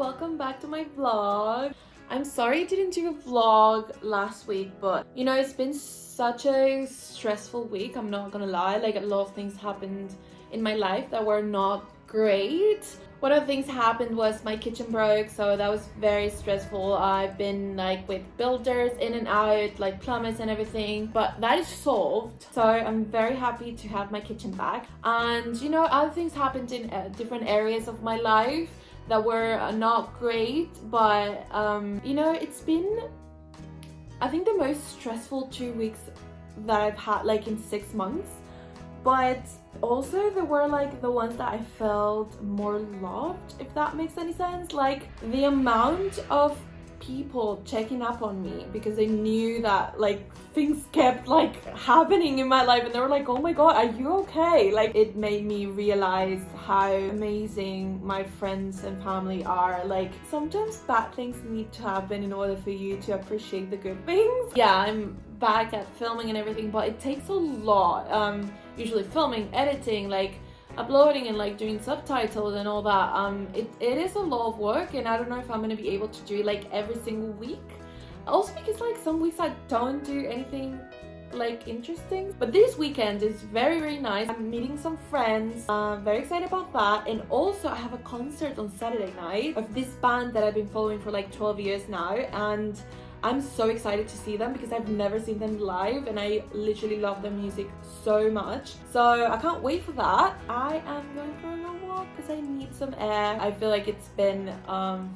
welcome back to my vlog. I'm sorry I didn't do a vlog last week, but you know, it's been such a stressful week, I'm not gonna lie. Like a lot of things happened in my life that were not great. One of the things happened was my kitchen broke, so that was very stressful. I've been like with builders in and out, like plumbers and everything, but that is solved. So I'm very happy to have my kitchen back. And you know, other things happened in uh, different areas of my life that were not great, but um, you know, it's been, I think the most stressful two weeks that I've had like in six months. But also there were like the ones that I felt more loved if that makes any sense. Like the amount of people checking up on me because they knew that like things kept like happening in my life and they were like oh my god are you okay? Like it made me realize how amazing my friends and family are. Like sometimes bad things need to happen in order for you to appreciate the good things. Yeah i'm back at filming and everything but it takes a lot. Um usually filming editing like uploading and like doing subtitles and all that um it, it is a lot of work and i don't know if i'm gonna be able to do like every single week. Also because like some weeks i don't do anything like interesting. But this weekend is very very nice. I'm meeting some friends. Uh, very excited about that. And also i have a concert on saturday night of this band that i've been following for like 12 years now. And I'm so excited to see them because I've never seen them live and I literally love their music so much. So I can't wait for that. I am going for a walk because I need some air. I feel like it's been um,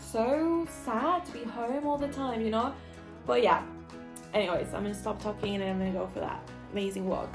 so sad to be home all the time, you know? But yeah, anyways, I'm gonna stop talking and I'm gonna go for that amazing walk.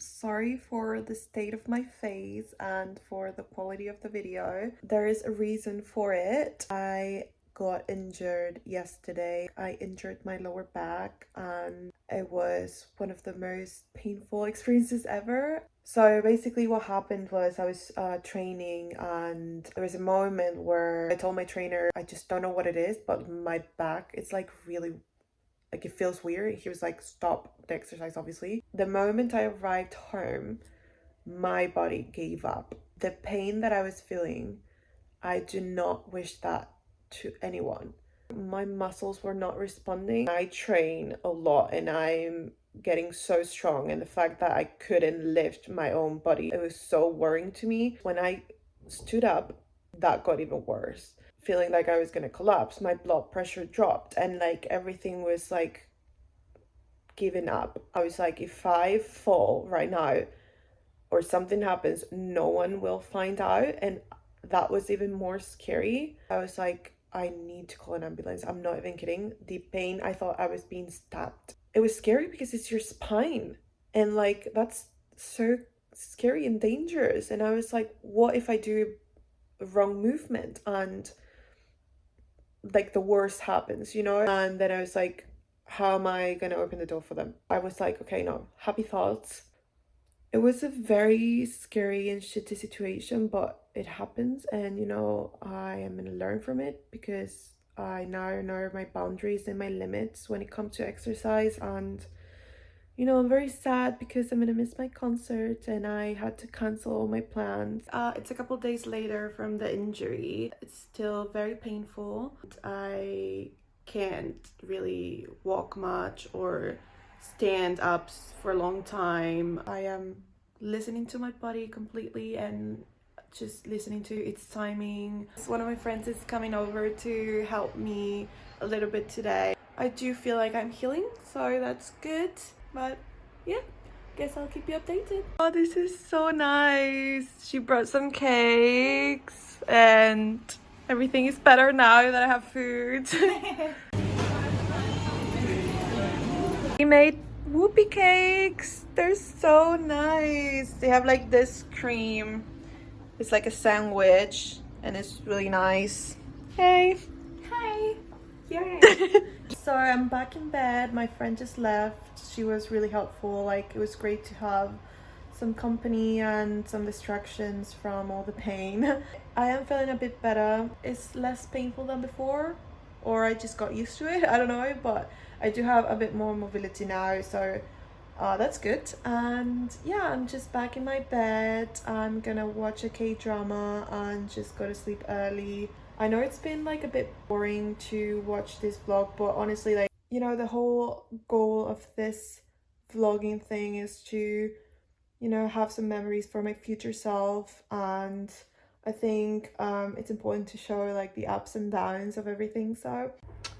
Sorry for the state of my face and for the quality of the video. There is a reason for it. I got injured yesterday. I injured my lower back and it was one of the most painful experiences ever. So basically what happened was I was uh, training and there was a moment where I told my trainer, I just don't know what it is, but my back, it's like really like it feels weird. He was like stop the exercise obviously. The moment i arrived home my body gave up. The pain that i was feeling i do not wish that to anyone. My muscles were not responding. I train a lot and i'm getting so strong and the fact that i couldn't lift my own body it was so worrying to me. When i stood up that got even worse feeling like I was gonna collapse. My blood pressure dropped and like everything was like giving up. I was like, if I fall right now or something happens, no one will find out. And that was even more scary. I was like, I need to call an ambulance. I'm not even kidding. The pain, I thought I was being stabbed. It was scary because it's your spine. And like, that's so scary and dangerous. And I was like, what if I do wrong movement? And like the worst happens, you know? And then I was like, how am I going to open the door for them? I was like, okay, no, happy thoughts. It was a very scary and shitty situation, but it happens. And, you know, I am going to learn from it because I now know my boundaries and my limits when it comes to exercise and you know, I'm very sad because I'm gonna miss my concert and I had to cancel all my plans. Uh, it's a couple days later from the injury. It's still very painful. I can't really walk much or stand up for a long time. I am listening to my body completely and just listening to its timing. One of my friends is coming over to help me a little bit today. I do feel like I'm healing, so that's good but yeah guess I'll keep you updated. Oh, this is so nice. She brought some cakes and everything is better now that I have food. we made whoopie cakes. They're so nice. They have like this cream. It's like a sandwich and it's really nice. Hey. Hi. Yay. so I'm back in bed. My friend just left. She was really helpful. Like it was great to have some company and some distractions from all the pain. I am feeling a bit better. It's less painful than before or I just got used to it. I don't know, but I do have a bit more mobility now, so uh, that's good. And yeah, I'm just back in my bed. I'm gonna watch a K-drama and just go to sleep early. I know it's been like a bit boring to watch this vlog, but honestly, like, you know, the whole goal of this vlogging thing is to, you know, have some memories for my future self. And I think um, it's important to show like the ups and downs of everything so.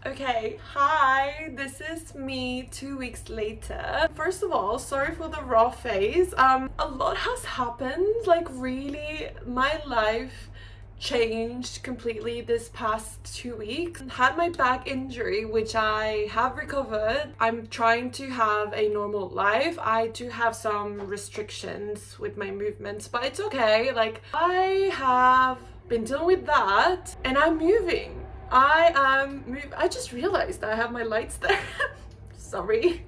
Okay hi this is me two weeks later. First of all sorry for the raw face. Um a lot has happened like really my life changed completely this past two weeks. Had my back injury, which I have recovered. I'm trying to have a normal life. I do have some restrictions with my movements, but it's okay. Like, I have been dealing with that and I'm moving. I am move I just realized I have my lights there. Sorry.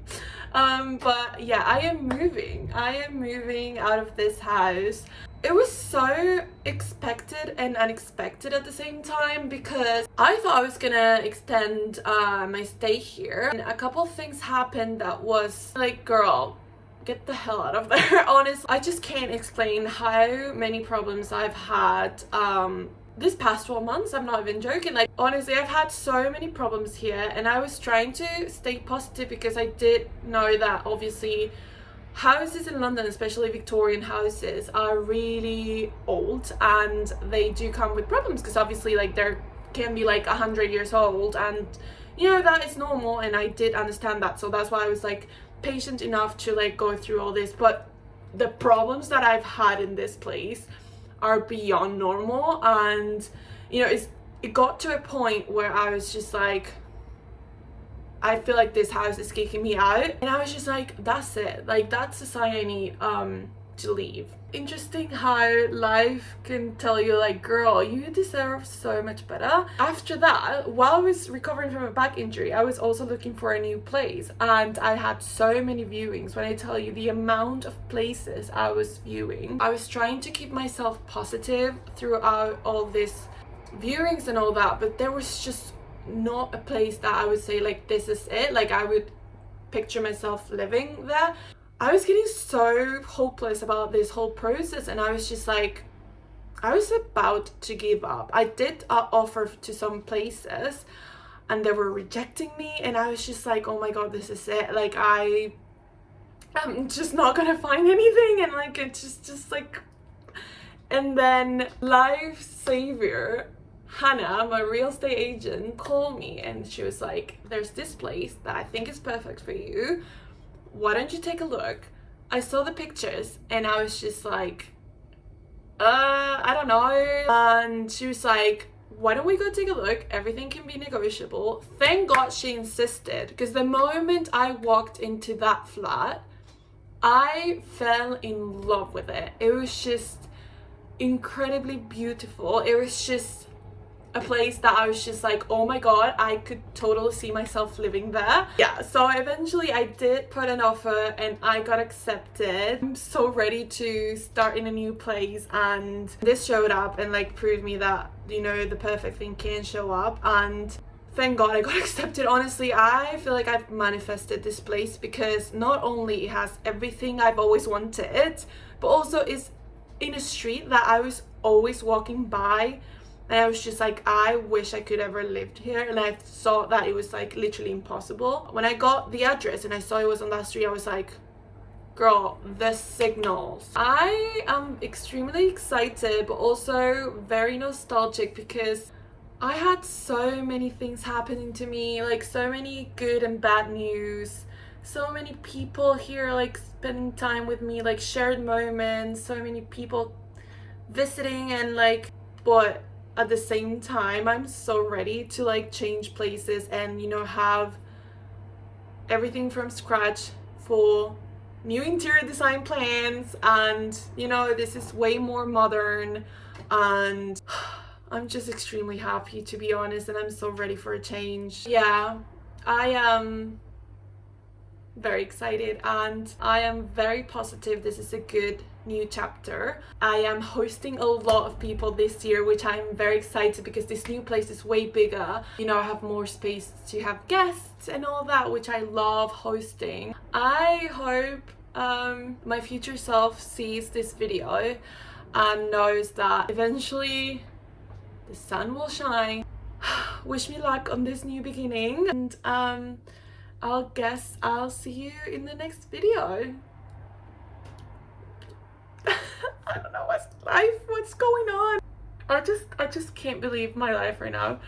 Um, but yeah, I am moving. I am moving out of this house it was so expected and unexpected at the same time because I thought I was gonna extend uh, my stay here. And a couple things happened that was like girl get the hell out of there honestly I just can't explain how many problems I've had um this past 12 months i'm not even joking. Like honestly i've had so many problems here and i was trying to stay positive because i did know that obviously houses in London, especially Victorian houses, are really old and they do come with problems because obviously like they can be like a hundred years old and you know that is normal and I did understand that. So that's why I was like patient enough to like go through all this. But the problems that I've had in this place are beyond normal and you know it's it got to a point where I was just like I feel like this house is kicking me out. And I was just like that's it. Like that's the sign I need um to leave. Interesting how life can tell you like girl you deserve so much better. After that while I was recovering from a back injury I was also looking for a new place. And I had so many viewings. When I tell you the amount of places I was viewing I was trying to keep myself positive throughout all this viewings and all that but there was just not a place that I would say like this is it. Like I would picture myself living there. I was getting so hopeless about this whole process and I was just like I was about to give up. I did uh, offer to some places and they were rejecting me and I was just like oh my god this is it. Like I I'm just not gonna find anything and like it's just just like and then life savior Hannah, my real estate agent, called me and she was like, there's this place that I think is perfect for you. Why don't you take a look? I saw the pictures and I was just like, uh, I don't know. And she was like, why don't we go take a look? Everything can be negotiable. Thank God she insisted because the moment I walked into that flat, I fell in love with it. It was just incredibly beautiful. It was just a place that I was just like oh my god I could totally see myself living there. Yeah. So eventually I did put an offer and I got accepted. I'm so ready to start in a new place and this showed up and like proved me that you know the perfect thing can show up. And thank god I got accepted. Honestly I feel like I've manifested this place because not only it has everything I've always wanted but also is in a street that I was always walking by and I was just like I wish I could ever lived here. And I saw that it was like literally impossible. When I got the address and I saw it was on that street I was like girl the signals. I am extremely excited but also very nostalgic because I had so many things happening to me like so many good and bad news. So many people here like spending time with me like shared moments so many people visiting and like but at the same time i'm so ready to like change places and you know have everything from scratch for new interior design plans and you know this is way more modern and i'm just extremely happy to be honest and i'm so ready for a change. Yeah i am very excited and i am very positive this is a good new chapter. I am hosting a lot of people this year which I'm very excited because this new place is way bigger. You know I have more space to have guests and all that which I love hosting. I hope um, my future self sees this video and knows that eventually the sun will shine. Wish me luck on this new beginning and um, I'll guess I'll see you in the next video. I don't know what's life, what's going on. I just I just can't believe my life right now.